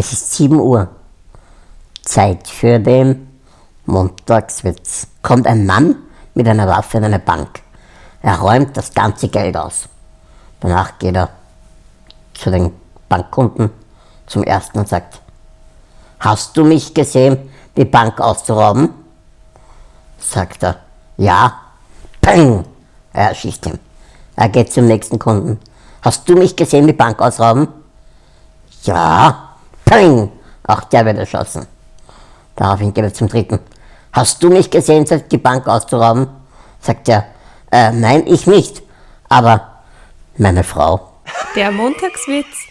Es ist 7 Uhr. Zeit für den Montagswitz. Kommt ein Mann mit einer Waffe in eine Bank. Er räumt das ganze Geld aus. Danach geht er zu den Bankkunden zum ersten und sagt, hast du mich gesehen, die Bank auszurauben? Sagt er, ja. Peng! Er erschießt ihn. Er geht zum nächsten Kunden. Hast du mich gesehen, die Bank ausrauben? Ja. Peng! Auch der wird erschossen. Daraufhin geht er zum dritten. Hast du mich gesehen, die Bank auszurauben? Sagt er, äh, nein, ich nicht. Aber meine Frau. Der Montagswitz.